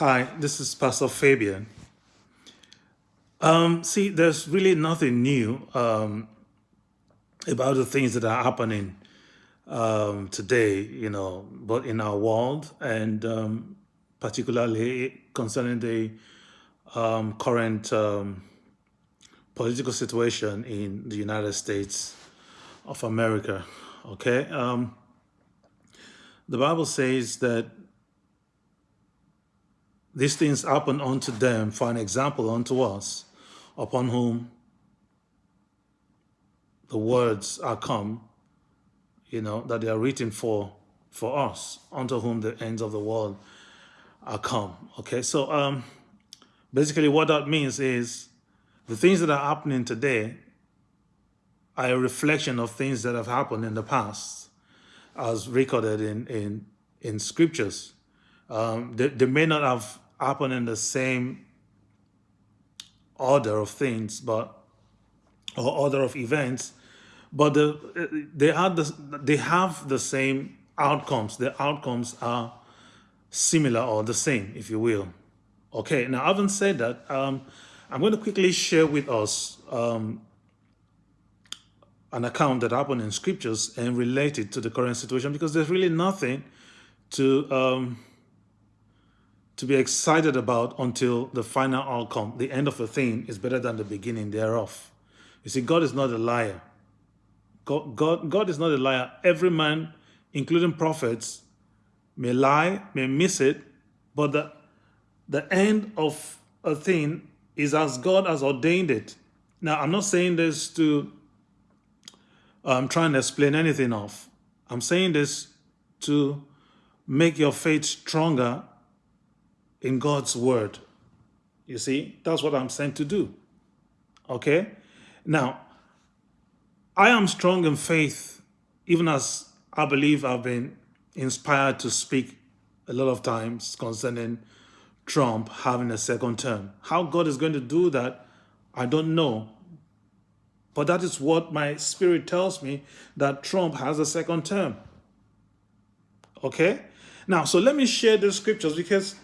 Hi, this is Pastor Fabian. Um, see, there's really nothing new um, about the things that are happening um, today, you know, but in our world and um, particularly concerning the um, current um, political situation in the United States of America. Okay, um, the Bible says that these things happen unto them for an example unto us, upon whom the words are come, you know, that they are written for for us, unto whom the ends of the world are come. Okay, so um, basically what that means is the things that are happening today are a reflection of things that have happened in the past, as recorded in in in scriptures. Um, they, they may not have happened in the same order of things, but or order of events, but the, they had the, they have the same outcomes. The outcomes are similar or the same, if you will. Okay, now having said that, um, I'm going to quickly share with us um, an account that happened in scriptures and related to the current situation because there's really nothing to um, to be excited about until the final outcome. The end of a thing is better than the beginning thereof. You see, God is not a liar. God, God, God is not a liar. Every man, including prophets, may lie, may miss it, but the, the end of a thing is as God has ordained it. Now, I'm not saying this to um, try and explain anything off. I'm saying this to make your faith stronger in God's word. You see, that's what I'm sent to do. Okay? Now, I am strong in faith, even as I believe I've been inspired to speak a lot of times concerning Trump having a second term. How God is going to do that, I don't know. But that is what my spirit tells me that Trump has a second term. Okay? Now, so let me share the scriptures because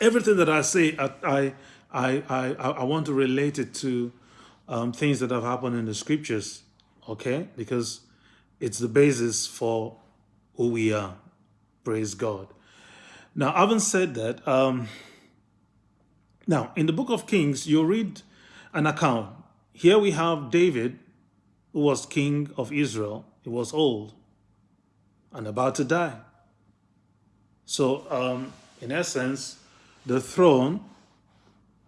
everything that I say, I, I, I, I, want to relate it to um, things that have happened in the scriptures, okay? Because it's the basis for who we are. Praise God. Now, having said that, um, now in the book of Kings, you read an account. Here we have David, who was king of Israel. He was old and about to die. So, um, in essence, the throne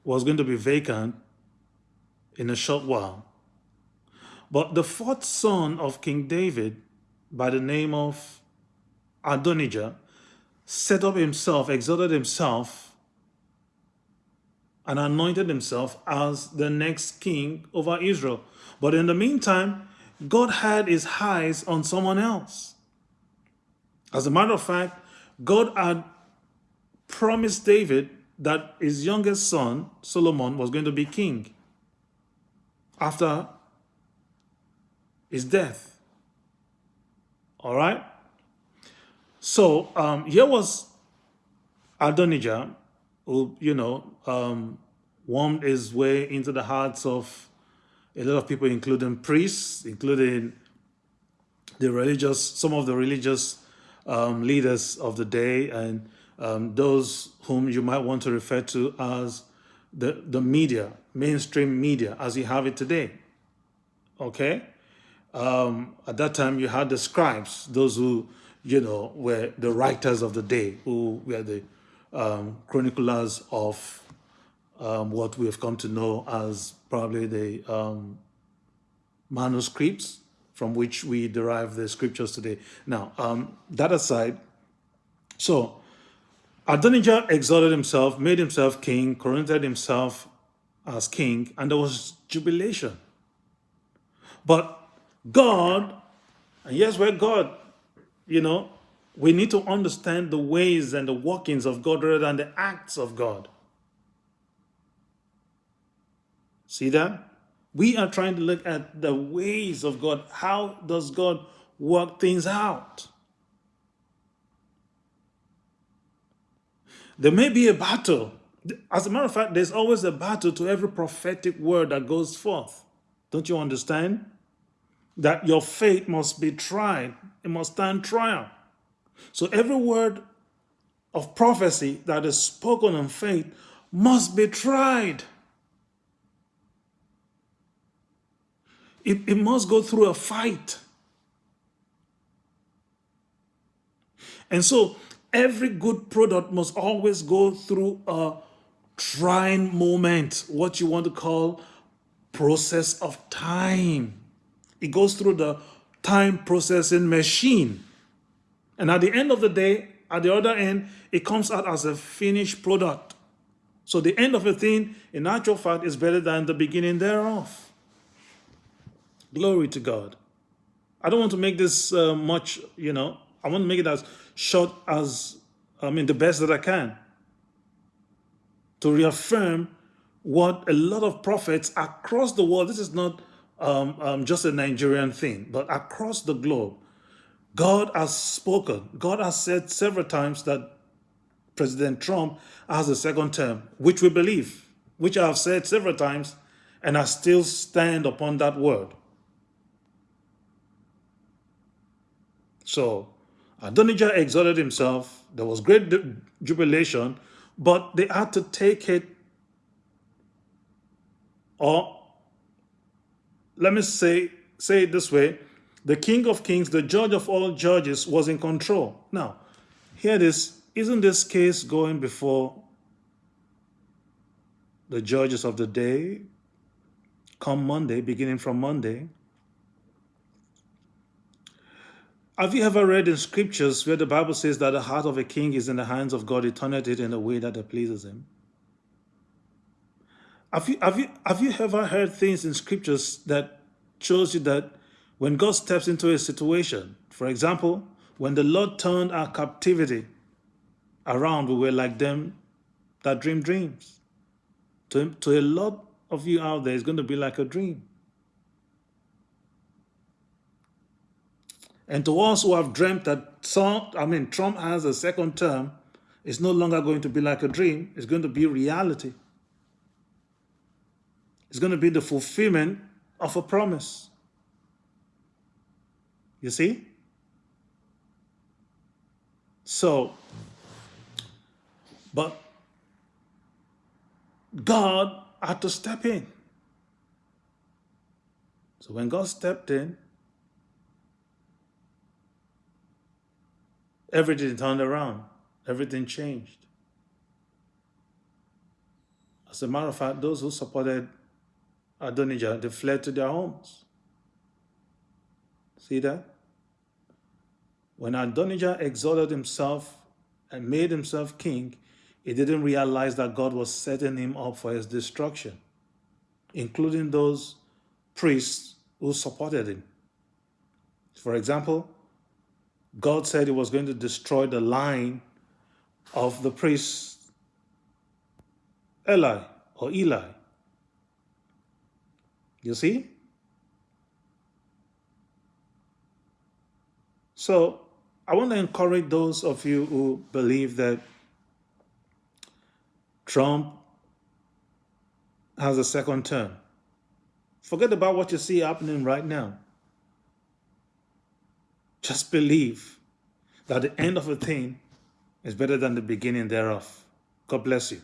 was going to be vacant in a short while. But the fourth son of King David, by the name of Adonijah, set up himself, exalted himself, and anointed himself as the next king over Israel. But in the meantime, God had his eyes on someone else. As a matter of fact, God had promised David that his youngest son, Solomon, was going to be king after his death. All right? So um, here was Adonijah, who, you know, um, warmed his way into the hearts of a lot of people, including priests, including the religious, some of the religious um, leaders of the day, and um, those whom you might want to refer to as the, the media, mainstream media, as you have it today. Okay? Um, at that time, you had the scribes, those who, you know, were the writers of the day, who were the um, chroniclers of um, what we have come to know as probably the um, manuscripts from which we derive the scriptures today. Now, um, that aside, so Adonijah exalted himself, made himself king, coronated himself as king, and there was jubilation. But God, and yes, we're God, you know, we need to understand the ways and the workings of God rather than the acts of God. See that? We are trying to look at the ways of God. How does God work things out? There may be a battle. As a matter of fact, there's always a battle to every prophetic word that goes forth. Don't you understand? That your faith must be tried, it must stand trial. So every word of prophecy that is spoken in faith must be tried. It, it must go through a fight. And so every good product must always go through a trying moment, what you want to call process of time. It goes through the time processing machine. And at the end of the day, at the other end, it comes out as a finished product. So the end of a thing, in actual fact, is better than the beginning thereof. Glory to God. I don't want to make this uh, much, you know, I want to make it as short as, I mean, the best that I can. To reaffirm what a lot of prophets across the world, this is not um, um, just a Nigerian thing, but across the globe, God has spoken. God has said several times that President Trump has a second term, which we believe, which I have said several times, and I still stand upon that word. So Adonijah exalted himself. There was great jubilation, but they had to take it, or let me say, say it this way, the King of Kings, the judge of all judges, was in control. Now, hear this, isn't this case going before the judges of the day come Monday, beginning from Monday? Have you ever read in scriptures where the Bible says that the heart of a king is in the hands of God, he it in a way that pleases him? Have you, have, you, have you ever heard things in scriptures that shows you that when God steps into a situation, for example, when the Lord turned our captivity around, we were like them that dream dreams. To, to a lot of you out there, it's going to be like a dream. And to us who have dreamt that I mean, Trump has a second term, it's no longer going to be like a dream. It's going to be reality. It's going to be the fulfillment of a promise. You see? So, but God had to step in. So when God stepped in, everything turned around. Everything changed. As a matter of fact, those who supported Adonijah, they fled to their homes. See that? When Adonijah exalted himself and made himself king, he didn't realize that God was setting him up for his destruction, including those priests who supported him. For example, God said he was going to destroy the line of the priest Eli or Eli. You see? So I want to encourage those of you who believe that Trump has a second term. Forget about what you see happening right now. Just believe that the end of a thing is better than the beginning thereof. God bless you.